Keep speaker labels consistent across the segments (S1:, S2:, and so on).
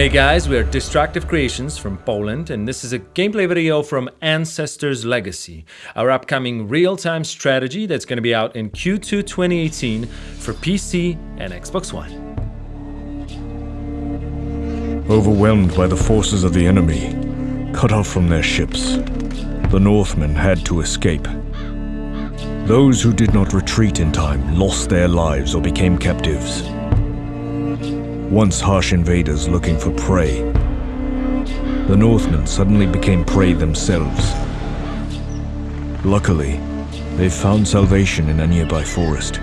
S1: Hey guys, we are Destructive Creations from Poland, and this is a gameplay video from Ancestors Legacy, our upcoming real-time strategy that's going to be out in Q2 2018 for PC and Xbox One.
S2: Overwhelmed by the forces of the enemy, cut off from their ships, the Northmen had to escape. Those who did not retreat in time lost their lives or became captives once harsh invaders looking for prey. The Northmen suddenly became prey themselves. Luckily, they found salvation in a nearby forest,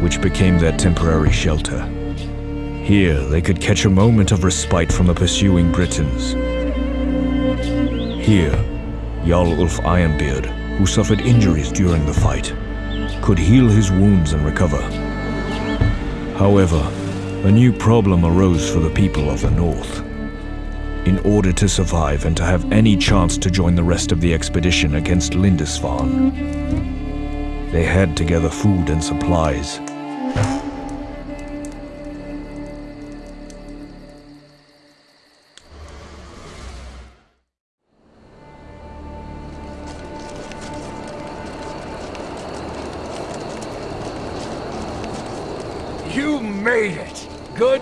S2: which became their temporary shelter. Here, they could catch a moment of respite from the pursuing Britons. Here, Jarl Ulf Ironbeard, who suffered injuries during the fight, could heal his wounds and recover. However, a new problem arose for the people of the North. In order to survive and to have any chance to join the rest of the expedition against Lindisfarne, they had to gather food and supplies.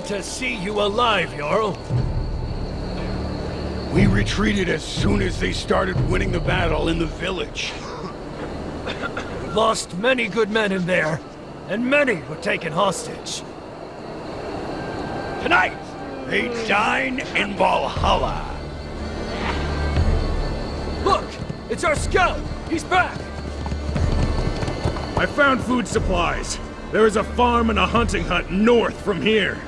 S3: To see you alive, Jarl.
S4: We retreated as soon as they started winning the battle in the village.
S3: We lost many good men in there, and many were taken hostage.
S4: Tonight, they dine in Valhalla.
S3: Look! It's our scout! He's back!
S5: I found food supplies. There is a farm and a hunting hut north from here.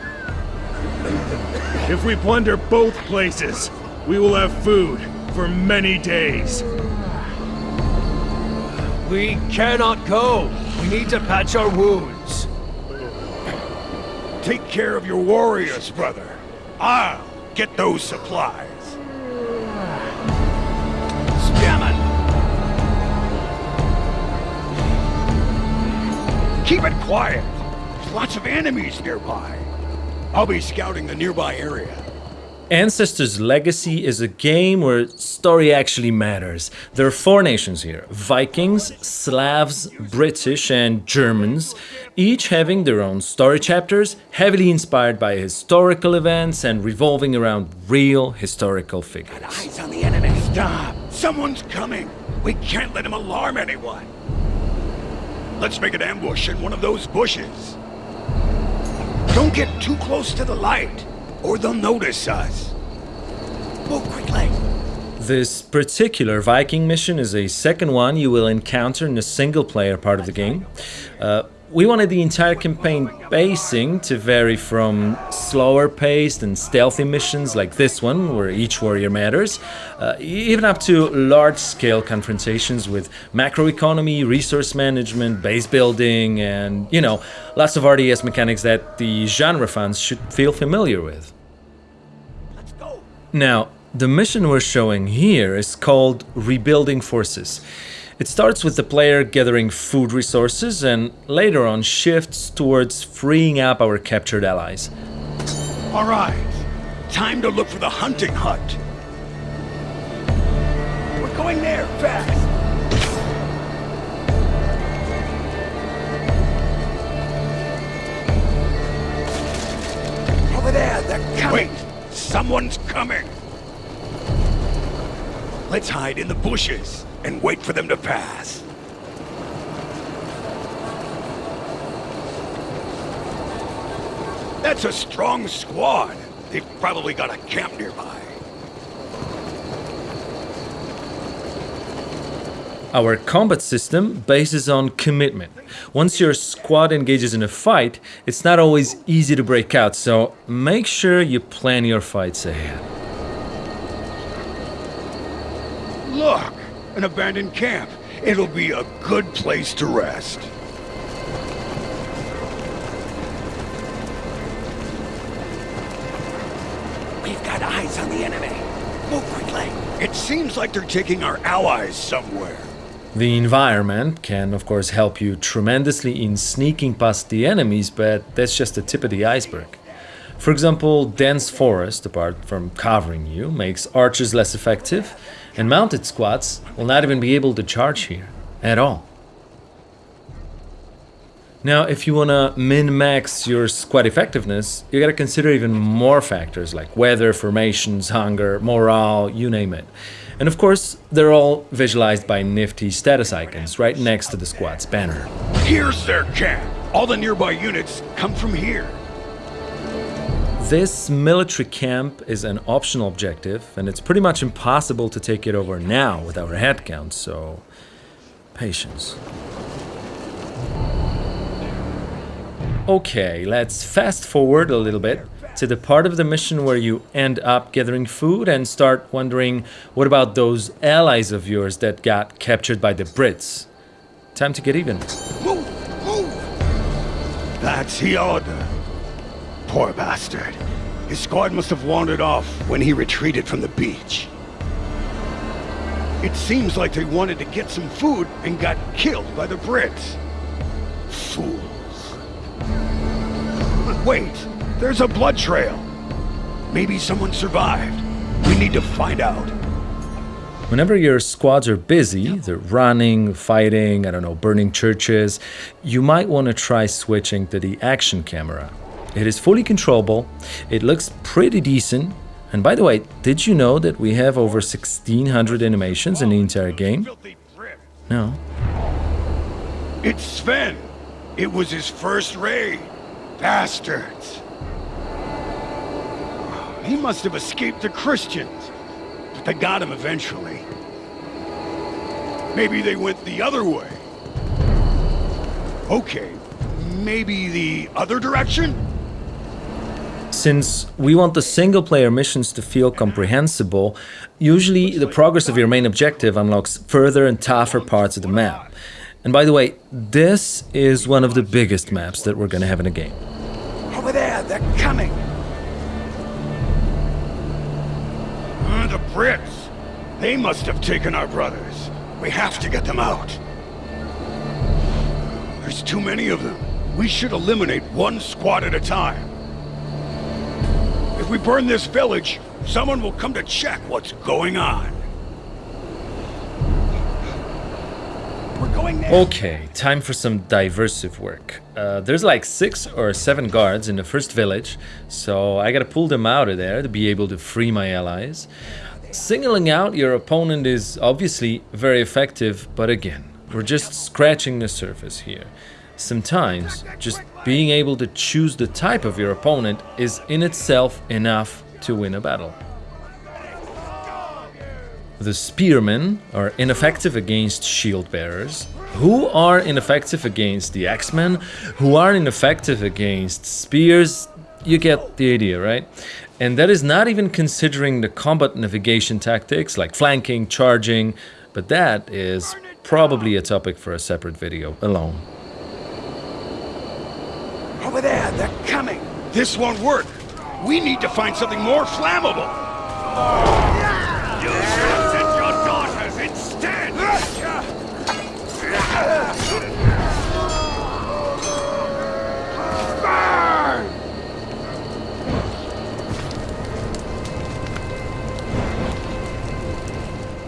S5: If we plunder both places, we will have food for many days.
S3: We cannot go. We need to patch our wounds.
S4: Take care of your warriors, brother. I'll get those supplies. Scammon! Keep it quiet. There's lots of enemies nearby. I'll be scouting the nearby area.
S1: Ancestors Legacy is a game where story actually matters. There are four nations here Vikings, Slavs, British, and Germans, each having their own story chapters, heavily inspired by historical events and revolving around real historical figures.
S4: Eyes on the enemy. Stop! Someone's coming. We can't let him alarm anyone. Let's make an ambush in one of those bushes. Don't get too close to the light, or they'll notice us. Move quickly.
S1: This particular Viking mission is a second one you will encounter in the single player part of the game. Uh, we wanted the entire campaign pacing to vary from slower paced and stealthy missions like this one, where each warrior matters, uh, even up to large scale confrontations with macroeconomy, resource management, base building, and, you know, lots of RTS mechanics that the genre fans should feel familiar with.
S4: Let's go.
S1: Now, the mission we're showing here is called Rebuilding Forces. It starts with the player gathering food resources and later on shifts towards freeing up our captured allies.
S4: All right. Time to look for the hunting hut. We're going there, fast. Over there, they're coming. Wait, someone's coming. Let's hide in the bushes and wait for them to pass. That's a strong squad. They've probably got a camp nearby.
S1: Our combat system bases on commitment. Once your squad engages in a fight, it's not always easy to break out, so make sure you plan your fights ahead.
S4: Look, an abandoned camp. It'll be a good place to rest. We've got eyes on the enemy. Move quickly. It seems like they're taking our allies somewhere.
S1: The environment can, of course, help you tremendously in sneaking past the enemies, but that's just the tip of the iceberg. For example, dense forest, apart from covering you, makes archers less effective, and mounted squads will not even be able to charge here at all. Now, if you want to min-max your squad effectiveness, you gotta consider even more factors like weather, formations, hunger, morale, you name it. And of course, they're all visualized by nifty status icons right next to the squad's banner.
S4: Here's their camp. All the nearby units come from here.
S1: This military camp is an optional objective, and it's pretty much impossible to take it over now with our headcount, so patience. Okay, let's fast forward a little bit to the part of the mission where you end up gathering food and start wondering what about those allies of yours that got captured by the Brits? Time to get even.
S4: Move! Move! That's Hioda. Poor bastard. His squad must have wandered off when he retreated from the beach. It seems like they wanted to get some food and got killed by the Brits. Fools. Wait, there's a blood trail. Maybe someone survived. We need to find out.
S1: Whenever your squads are busy, they're running, fighting, I don't know, burning churches, you might want to try switching to the action camera. It is fully controllable, it looks pretty decent, and by the way, did you know that we have over 1600 animations in the entire game? No.
S4: It's Sven. It was his first raid. Bastards. He must have escaped the Christians, but they got him eventually. Maybe they went the other way. Okay, maybe the other direction?
S1: Since we want the single player missions to feel comprehensible, usually the progress of your main objective unlocks further and tougher parts of the map. And by the way, this is one of the biggest maps that we're gonna have in the game.
S4: Over there, they're coming. Uh, the Brits. They must have taken our brothers. We have to get them out. There's too many of them. We should eliminate one squad at a time. If we burn this village, someone will come to check what's going on. We're going.
S1: Okay, time for some diversive work. Uh, there's like six or seven guards in the first village, so I gotta pull them out of there to be able to free my allies. Singling out your opponent is obviously very effective, but again, we're just scratching the surface here. Sometimes, just being able to choose the type of your opponent is in itself enough to win a battle. The spearmen are ineffective against shield bearers, who are ineffective against the axemen, who are ineffective against spears. You get the idea, right? And that is not even considering the combat navigation tactics like flanking, charging, but that is probably a topic for a separate video alone.
S4: Over there, they're coming. This won't work. We need to find something more flammable.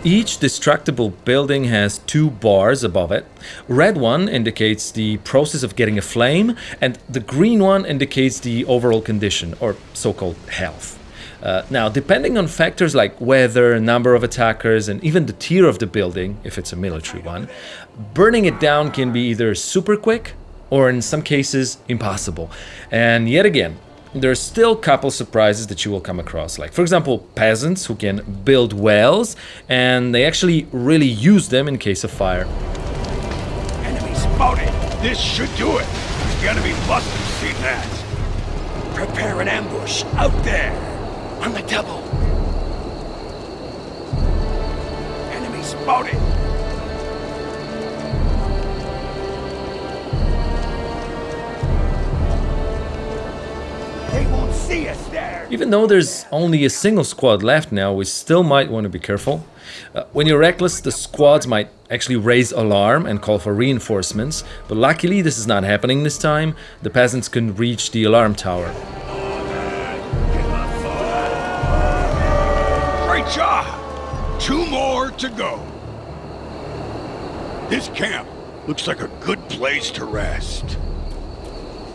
S1: Each destructible building has two bars above it. Red one indicates the process of getting a flame, and the green one indicates the overall condition, or so-called health. Uh, now, depending on factors like weather, number of attackers, and even the tier of the building, if it's a military one, burning it down can be either super quick or in some cases impossible. And yet again, there's still a couple surprises that you will come across. Like, for example, peasants who can build wells and they actually really use them in case of fire.
S4: Enemy spotted. This should do it. The enemy must have seen that. Prepare an ambush out there. On the double. Enemy spotted. see us there.
S1: Even though there's only a single squad left now, we still might want to be careful. Uh, when you're reckless, the squads might actually raise alarm and call for reinforcements, but luckily this is not happening this time. The peasants can reach the alarm tower.
S4: Great job! Two more to go. This camp looks like a good place to rest.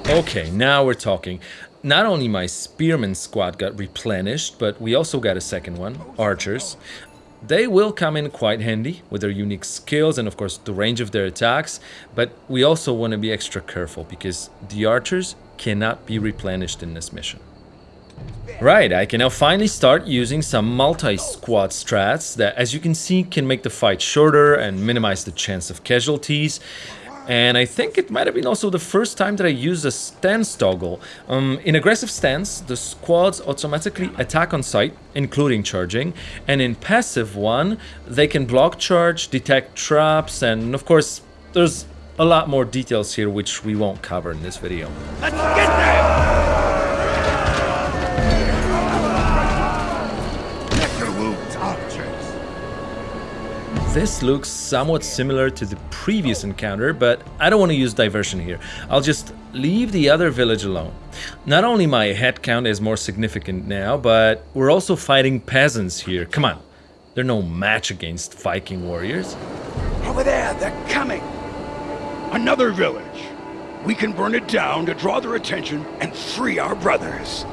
S1: Okay, now we're talking. Not only my spearman squad got replenished, but we also got a second one, archers. They will come in quite handy with their unique skills and of course the range of their attacks, but we also want to be extra careful because the archers cannot be replenished in this mission. Right, I can now finally start using some multi-squad strats that as you can see can make the fight shorter and minimize the chance of casualties. And I think it might have been also the first time that I used a stance toggle. Um, in aggressive stance, the squads automatically attack on sight, including charging. And in passive one, they can block charge, detect traps, and of course, there's a lot more details here which we won't cover in this video.
S4: Let's get them!
S1: This looks somewhat similar to the previous encounter, but I don't want to use diversion here. I'll just leave the other village alone. Not only my head count is more significant now, but we're also fighting peasants here. Come on, they're no match against Viking warriors.
S4: Over there, they're coming! Another village! We can burn it down to draw their attention and free our brothers.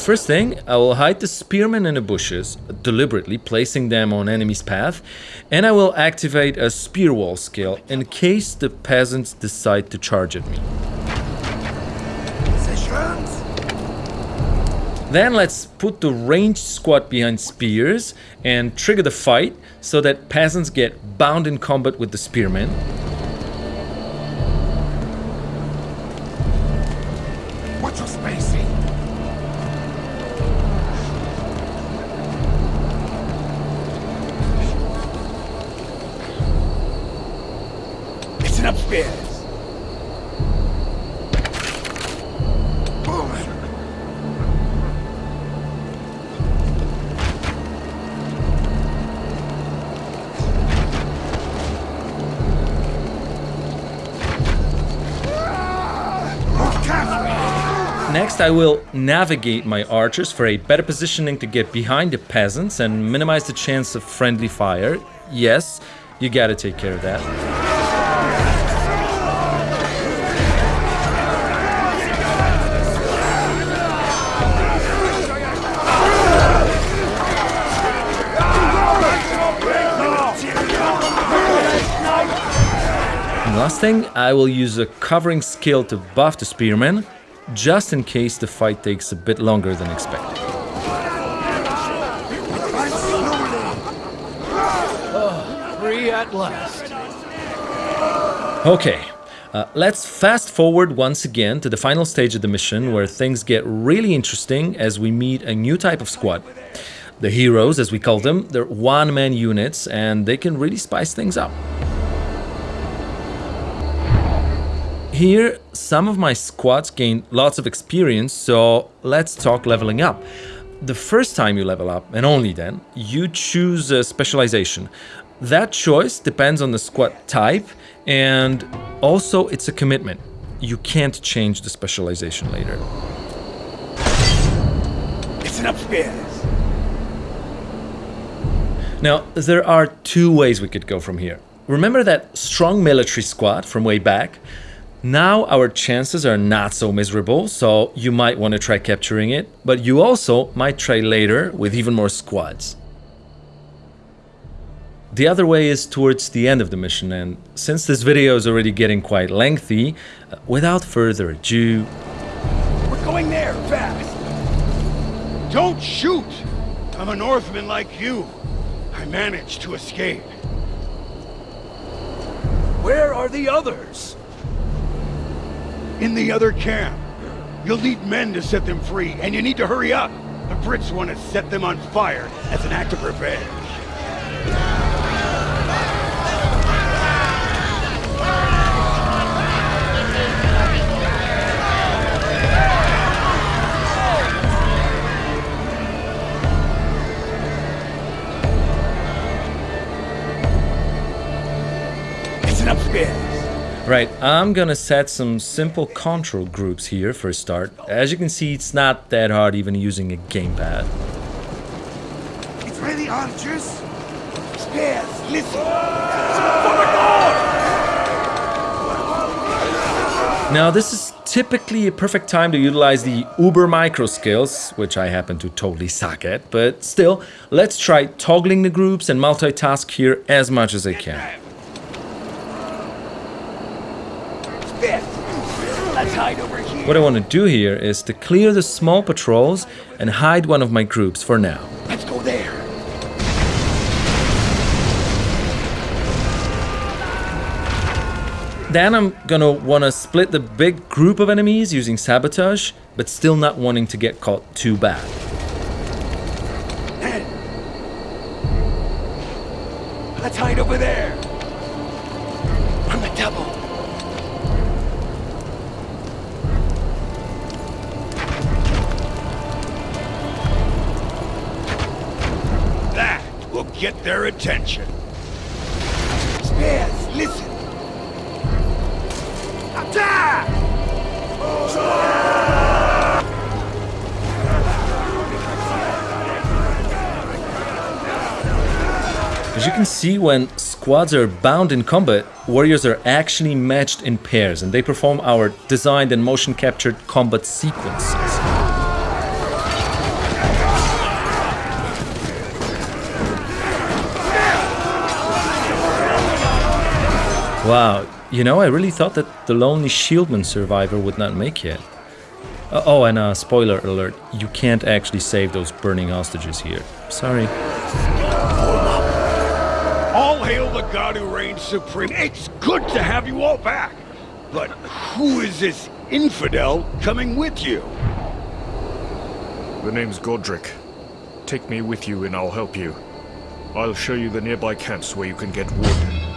S1: First thing, I will hide the spearmen in the bushes, deliberately placing them on enemy's path, and I will activate a spear wall skill in case the peasants decide to charge at me. Then let's put the ranged squad behind spears and trigger the fight so that peasants get bound in combat with the spearmen. Next I will navigate my archers for a better positioning to get behind the peasants and minimize the chance of friendly fire. Yes, you gotta take care of that. Thing, I will use a covering skill to buff the spearmen, just in case the fight takes a bit longer than expected.
S3: Free at last.
S1: Okay, uh, let's fast forward once again to the final stage of the mission where things get really interesting as we meet a new type of squad. The heroes, as we call them, they're one-man units and they can really spice things up. Here, some of my squads gain lots of experience, so let's talk leveling up. The first time you level up, and only then, you choose a specialization. That choice depends on the squad type, and also it's a commitment. You can't change the specialization later.
S4: Listen upstairs!
S1: Now, there are two ways we could go from here. Remember that strong military squad from way back? Now our chances are not so miserable, so you might want to try capturing it, but you also might try later with even more squads. The other way is towards the end of the mission, and since this video is already getting quite lengthy, uh, without further ado,
S4: We're going there, fast! Don't shoot! I'm a Northman like you. I managed to escape.
S3: Where are the others?
S4: In the other camp. You'll need men to set them free, and you need to hurry up. The Brits want to set them on fire as an act of revenge. Listen upstairs.
S1: Right, I'm gonna set some simple control groups here for a start. As you can see, it's not that hard even using a gamepad.
S4: It's ready, archers. Spears, listen.
S1: Now, this is typically a perfect time to utilize the uber micro skills, which I happen to totally suck at, but still, let's try toggling the groups and multitask here as much as I can.
S4: Spears. Let's hide over here.
S1: What I want to do here is to clear the small patrols and hide one of my groups for now.
S4: Let's go there.
S1: Then I'm gonna wanna split the big group of enemies using sabotage, but still not wanting to get caught too bad.
S4: Let's hide over there. Get their attention. Spears, listen. Attack!
S1: As you can see, when squads are bound in combat, warriors are actually matched in pairs and they perform our designed and motion captured combat sequences. Wow, you know, I really thought that the lonely shieldman survivor would not make it. Uh, oh, and uh, spoiler alert, you can't actually save those burning hostages here. Sorry.
S4: All hail the god who reigns supreme. It's good to have you all back. But who is this infidel coming with you?
S5: The name's Godric. Take me with you and I'll help you. I'll show you the nearby camps where you can get wood.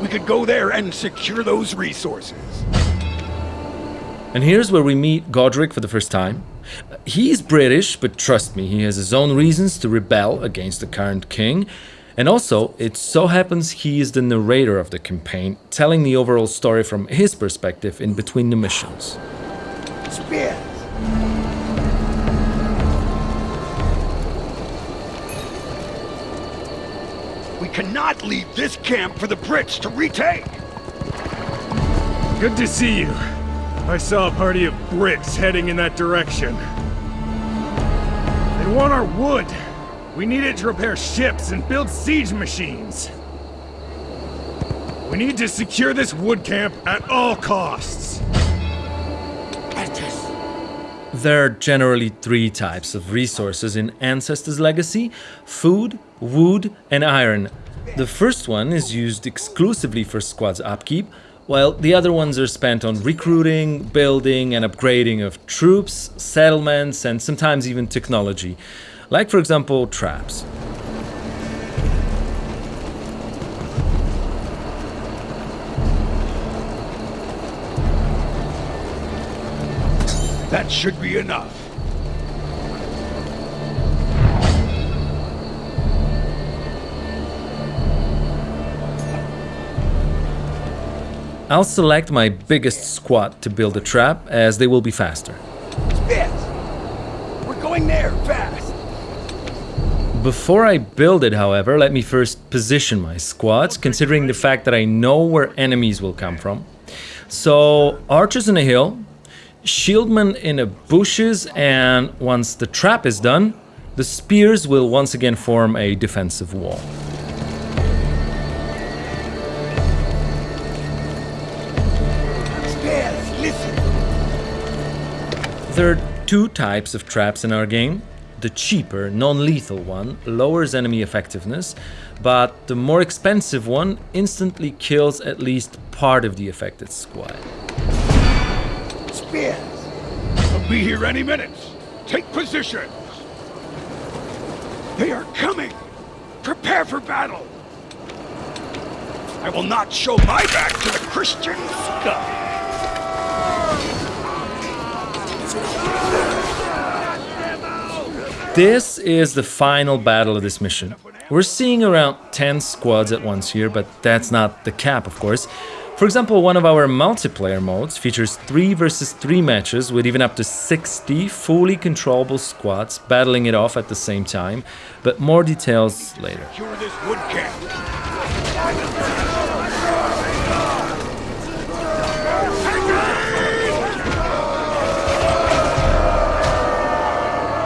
S4: We could go there and secure those resources.
S1: And here's where we meet Godric for the first time. He's British, but trust me, he has his own reasons to rebel against the current king. And also, it so happens he is the narrator of the campaign, telling the overall story from his perspective in between the missions.
S4: Spears. We cannot leave this camp for the Brits to retake.
S5: Good to see you. I saw a party of Brits heading in that direction. They want our wood. We need it to repair ships and build siege machines. We need to secure this wood camp at all costs.
S1: There are generally three types of resources in Ancestors Legacy food, wood, and iron. The first one is used exclusively for squad's upkeep, while the other ones are spent on recruiting, building, and upgrading of troops, settlements, and sometimes even technology, like, for example, traps.
S4: That should be enough.
S1: I'll select my biggest squad to build a trap, as they will be faster.
S4: Spears. We're going there, fast.
S1: Before I build it, however, let me first position my squads, considering the fact that I know where enemies will come from. So, archers in a hill, shieldmen in the bushes, and once the trap is done, the spears will once again form a defensive wall.
S4: Spears, listen.
S1: There are two types of traps in our game. The cheaper, non-lethal one lowers enemy effectiveness, but the more expensive one instantly kills at least part of the affected squad.
S4: Spears. We'll be here any minute. Take position. They are coming. Prepare for battle. I will not show my back to the Christian scum.
S1: This is the final battle of this mission. We're seeing around 10 squads at once here, but that's not the cap, of course. For example, one of our multiplayer modes features 3 versus 3 matches with even up to 60 fully controllable squads battling it off at the same time, but more details later.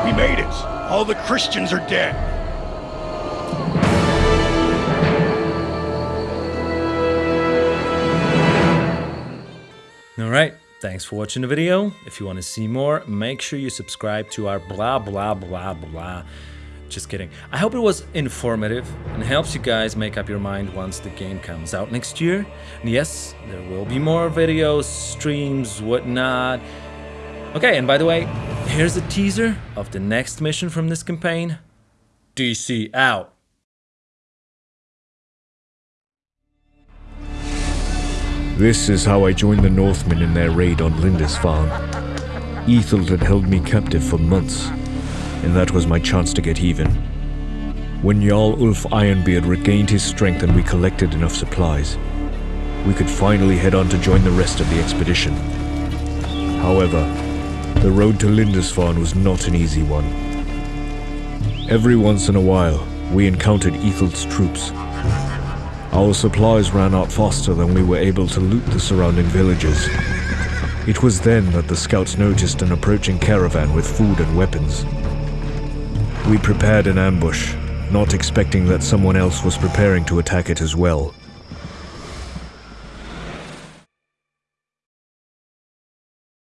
S4: We made it. All the Christians are dead.
S1: Thanks for watching the video. If you want to see more, make sure you subscribe to our blah blah blah blah. Just kidding. I hope it was informative and helps you guys make up your mind once the game comes out next year. And yes, there will be more videos, streams, whatnot. Okay, and by the way, here's a teaser of the next mission from this campaign. DC out.
S2: This is how I joined the Northmen in their raid on Lindisfarne. Ethel had held me captive for months, and that was my chance to get even. When Jarl Ulf Ironbeard regained his strength and we collected enough supplies, we could finally head on to join the rest of the expedition. However, the road to Lindisfarne was not an easy one. Every once in a while, we encountered Ethel's troops. Our supplies ran out faster than we were able to loot the surrounding villages. It was then that the scouts noticed an approaching caravan with food and weapons. We prepared an ambush, not expecting that someone else was preparing to attack it as well.